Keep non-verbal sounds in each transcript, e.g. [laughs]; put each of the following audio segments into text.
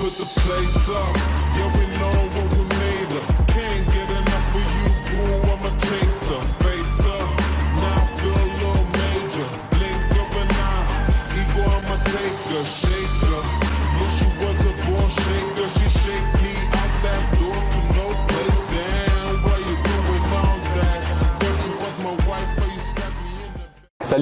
put the place up. Yeah, we know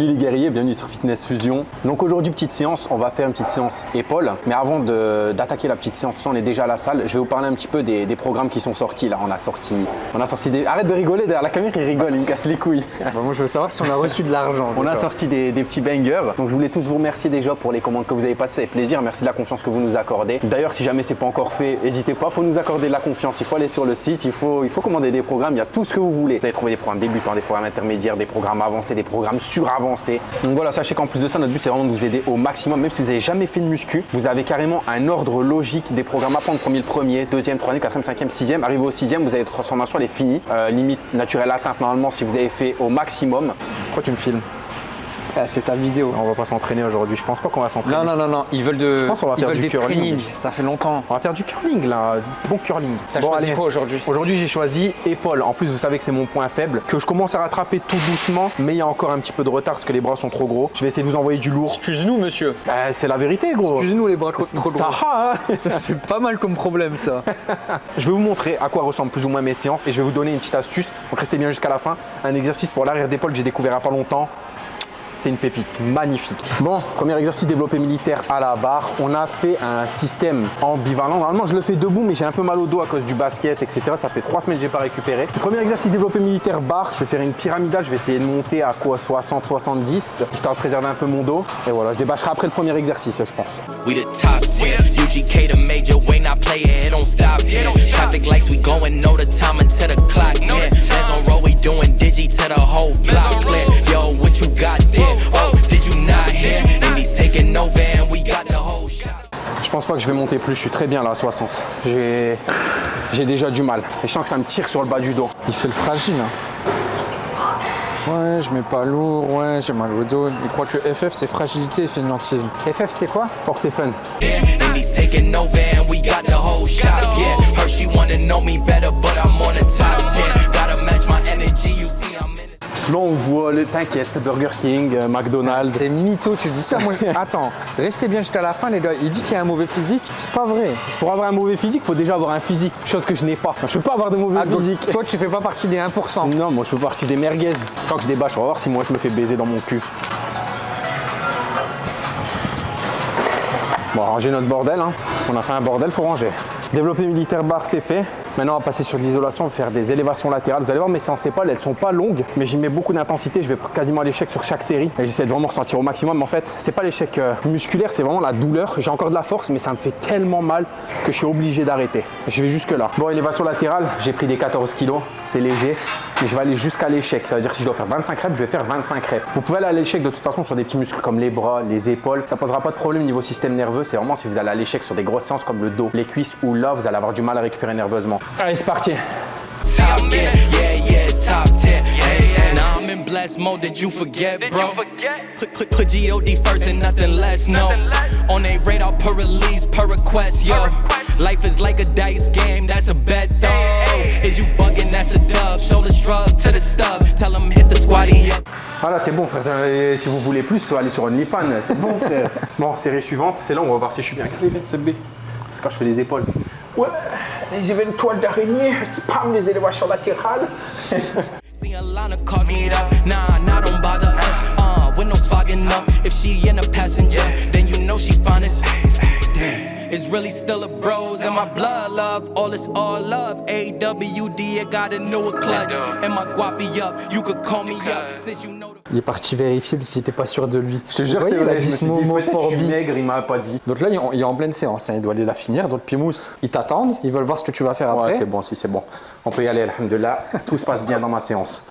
Salut les guerriers, bienvenue sur Fitness Fusion. Donc aujourd'hui petite séance, on va faire une petite séance épaule. Mais avant d'attaquer la petite séance, on est déjà à la salle. Je vais vous parler un petit peu des, des programmes qui sont sortis là. On a sorti, on a sorti des. Arrête de rigoler derrière la caméra, il rigole, il me casse les couilles. [laughs] Bah, moi, je veux savoir si on a reçu de l'argent. On a sorti des, des petits bangers. Donc je voulais tous vous remercier déjà pour les commandes que vous avez passées. Plaisir. Merci de la confiance que vous nous accordez. D'ailleurs, si jamais c'est pas encore fait, n'hésitez pas. Il faut nous accorder de la confiance. Il faut aller sur le site. Il faut, il faut commander des programmes. Il y a tout ce que vous voulez. Vous allez trouver des programmes débutants, des programmes intermédiaires, des programmes avancés, des programmes suravancés. Donc voilà, sachez qu'en plus de ça, notre but c'est vraiment de vous aider au maximum. Même si vous n'avez jamais fait de muscu, vous avez carrément un ordre logique des programmes à prendre. Premier le premier, deuxième, troisième, quatrième, cinquième, sixième. Arrivé au sixième, vous avez votre transformation, elle est finie. Euh, limite naturelle atteinte normalement si vous avez fait au maximum. Pourquoi tu me filmes? Ah, c'est ta vidéo. on va pas s'entraîner aujourd'hui. Je pense pas qu'on va s'entraîner. Non, non, non, non. Ils veulent de. pense qu'on va ils faire du curling. Ça fait longtemps. On va faire du curling là, bon curling. T'as choisi quoi aujourd'hui? Aujourd'hui j'ai choisi épaule. En plus vous savez que c'est mon point faible, que je commence à rattraper tout doucement, mais il y a encore un petit peu de retard parce que les bras sont trop gros. Je vais essayer de vous envoyer du lourd. Excuse-nous, monsieur. Bah, c'est la vérité gros. Excuse-nous les bras trop gros. Ça, hein [laughs] Ça, c'est pas mal comme problème, ça. [laughs] je vais vous montrer à quoi ressemblent plus ou moins mes séances et je vais vous donner une petite astuce. Donc restez bien jusqu'à la fin. Un exercice pour l'arrière d'épaule que j'ai découvert il n'y a pas longtemps. C'est une pépite, magnifique. Bon, premier exercice développé militaire à la barre. On a fait un système ambivalent. Normalement, je le fais debout, mais j'ai un peu mal au dos à cause du basket, etc. Ça fait trois semaines que je n'ai pas récupéré. Premier exercice développé militaire barre. Je vais faire une pyramidale. Je vais essayer de monter à quoi 60, 70, histoire de préserver un peu mon dos. Et voilà, je débâcherai après le premier exercice, je pense. We the top 10. UGK the major, we not play it, it don't stop here. Traffic lights, we going, know the time until the Que je vais monter plus, je suis très bien là à 60. J'ai j'ai déjà du mal. Et je sens que ça me tire sur le bas du dos. Il fait le fragile. hein. Ouais, je mets pas lourd, ouais, j'ai mal au dos. Il croit que FF c'est fragilité et fainéantisme. FF c'est quoi? Force et fun. Là on voit le t'inquiète, Burger King, euh, McDonald's. C'est mytho, tu dis ça moi. [laughs] Attends, restez bien jusqu'à la fin les gars. Il dit qu'il y a un mauvais physique, c'est pas vrai. Pour avoir un mauvais physique, faut déjà avoir un physique, chose que je n'ai pas. Je peux pas avoir de mauvais Ah, donc, physique. toi tu fais pas partie des 1%. Non, moi je fais partie des merguez. Quand je débâche, on va voir si moi je me fais baiser dans mon cul. Bon, ranger notre bordel, hein. on a fait un bordel, faut ranger. Développer militaire barre, c'est fait. Maintenant, on va passer sur l'isolation, faire des élévations latérales. Vous allez voir, mes séances épaules, elles sont pas longues, mais j'y mets beaucoup d'intensité. Je vais quasiment à l'échec sur chaque série. Et j'essaie de vraiment ressentir au maximum. En fait, c'est pas l'échec euh, musculaire, c'est vraiment la douleur. J'ai encore de la force, mais ça me fait tellement mal que je suis obligé d'arrêter. Je vais jusque là. Bon, élévation latérale, j'ai pris des 14 kilos, c'est léger. Mais je vais aller jusqu'à l'échec. Ça veut dire que si je dois faire 25 reps, je vais faire 25 reps. Vous pouvez aller à l'échec de toute façon sur des petits muscles comme les bras, les épaules. Ça posera pas de problème niveau système nerveux. C'est vraiment si vous allez à l'échec sur des grosses séances comme le dos, les cuisses ou là, vous allez avoir du mal à récupérer nerveusement. Allez, c'est parti. Blessed mode, did you forget, bro? Put, put, put G.O.D. first and nothing less, no. On a radar per release, per request, yo. Life is like a dice game, that's a bet, though. Is you bugging, that's a dub. Shoulder shrug to the stub. Tell 'em hit the squatty up. Voilà, c'est bon, frère. Et si vous voulez plus, allez sur OnlyFans. C'est bon, frère. [laughs] Bon, série suivante, c'est là on va voir si je suis bien. C'est B. C'est quand je fais les épaules. Ouais, les éventuels d'araignée, spam, les élévations latérales. [laughs] Carolina me Meet up, nah. Still a bros and my blood love. All is all love. AWD, I got a newer clutch. And my guapi up. You could call me up since you know the. Il est parti vérifier parce qu'il était pas sûr de lui. Je te jure, c'est vrai. Il a je me maigre, il m'a pas dit. Donc là, il est en- il est en pleine séance. hein. Il doit aller la finir. Donc Pimous, ils t'attendent. Ils veulent voir ce que tu vas faire Ouais, après. c'est bon, si c'est bon. On peut y aller, alhamdoulilah. Tout se passe bien dans ma séance.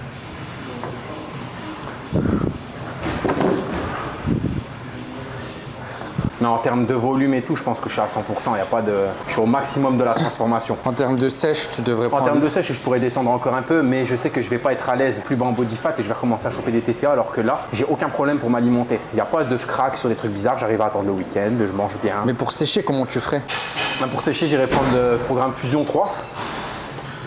Non, en termes de volume et tout, je pense que je suis à 100%. Il y a pas de... Je suis au maximum de la transformation. En termes de sèche, tu devrais En prendre. termes de sèche, je pourrais descendre encore un peu, mais je sais que je vais pas être à l'aise plus bas en body fat et je vais recommencer à choper des TCA alors que là, j'ai aucun problème pour m'alimenter. Il n'y a pas de je craque sur des trucs bizarres, j'arrive à attendre le week-end, je mange bien. Mais pour sécher, comment tu ferais? Bah, pour sécher, j'irai prendre le programme Fusion 3.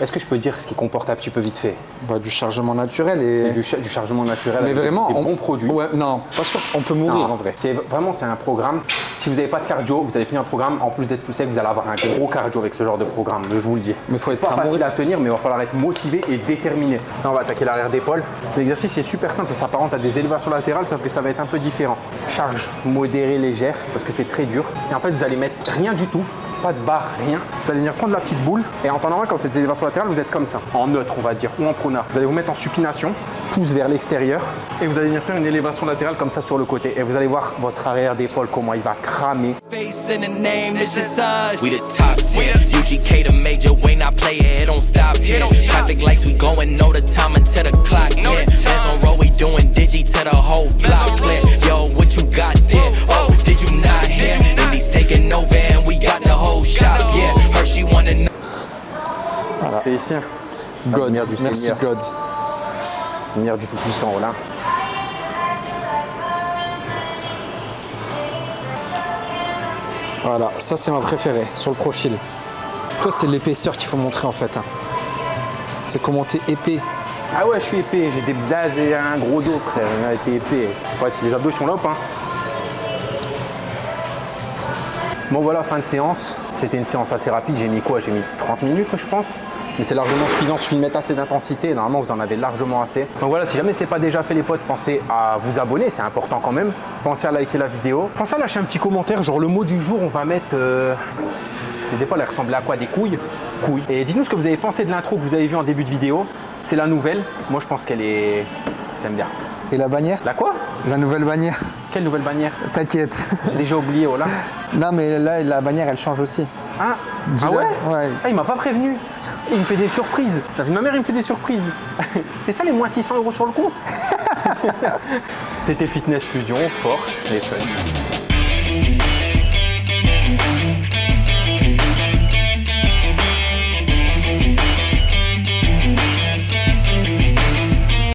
Est-ce que je peux dire ce qui comporte un petit peu vite fait Bah, du chargement naturel et. C'est du, cha- du chargement naturel Mais avec vraiment, des on- bons produits. Ouais, non, pas sûr. On peut mourir Non, en vrai. C'est vraiment c'est un programme. Si vous n'avez pas de cardio, vous allez finir le programme. En plus d'être plus sec, vous allez avoir un gros cardio avec ce genre de programme. Je vous le dis. Mais faut être pas facile à tenir, mais il va falloir être motivé et déterminé. Là, on va attaquer l'arrière d'épaule. L'exercice est super simple. Ça s'apparente à des élévations latérales, sauf que ça va être un peu différent. Charge modérée, légère, parce que c'est très dur. Et en fait, vous allez mettre rien du tout. Pas de barre, rien. Vous allez venir prendre la petite boule et en temps normal, quand vous faites des élévations latérales, vous êtes comme ça, en neutre, on va dire, ou en pronard. Vous allez vous mettre en supination, pouce vers l'extérieur et vous allez venir faire une élévation latérale comme ça sur le côté. Et vous allez voir votre arrière d'épaule, comment il va cramer. Face in the name, this is us. We the top 10. UGK the major, Wayne I play it, it don't stop here. Traffic lights, we going, know the time until the clock hit. Hands on roll, we doing digi to the whole block clear. Ici. God, La lumière du merci Seigneur. God. Lumière du Tout-Puissant, voilà. Voilà, ça c'est ma préférée sur le profil. Toi, c'est l'épaisseur qu'il faut montrer en fait. hein. C'est comment t'es épais. Ah ouais, je suis épais, j'ai des bzazes et un gros dos, frère. Été épais. Ouais, si les abdos sont là, hop, hein. Bon voilà, fin de séance. C'était une séance assez rapide. J'ai mis quoi? J'ai mis 30 minutes, je pense. Mais c'est largement suffisant. Suffit de mettre assez d'intensité. Normalement, vous en avez largement assez. Donc voilà, si jamais c'est pas déjà fait, les potes, pensez à vous abonner. C'est important quand même. Pensez à liker la vidéo. Pensez à lâcher un petit commentaire. Genre le mot du jour, on va mettre. euh, Les épaules, elles ressemblaient à quoi? Des couilles? Couilles. Et dites-nous ce que vous avez pensé de l'intro que vous avez vu en début de vidéo. C'est la nouvelle. Moi, je pense qu'elle est. J'aime bien. Et la bannière? La quoi? La nouvelle bannière. Quelle nouvelle bannière? T'inquiète. J'ai déjà oublié, oh là. non, mais là, la bannière, elle change aussi. Ah, ah ouais Ouais. Ah, il m'a pas prévenu. Il me fait des surprises. Ma mère, il me fait des surprises. [laughs] C'est ça les moins 600 euros sur le compte [laughs] C'était Fitness Fusion, force et fun.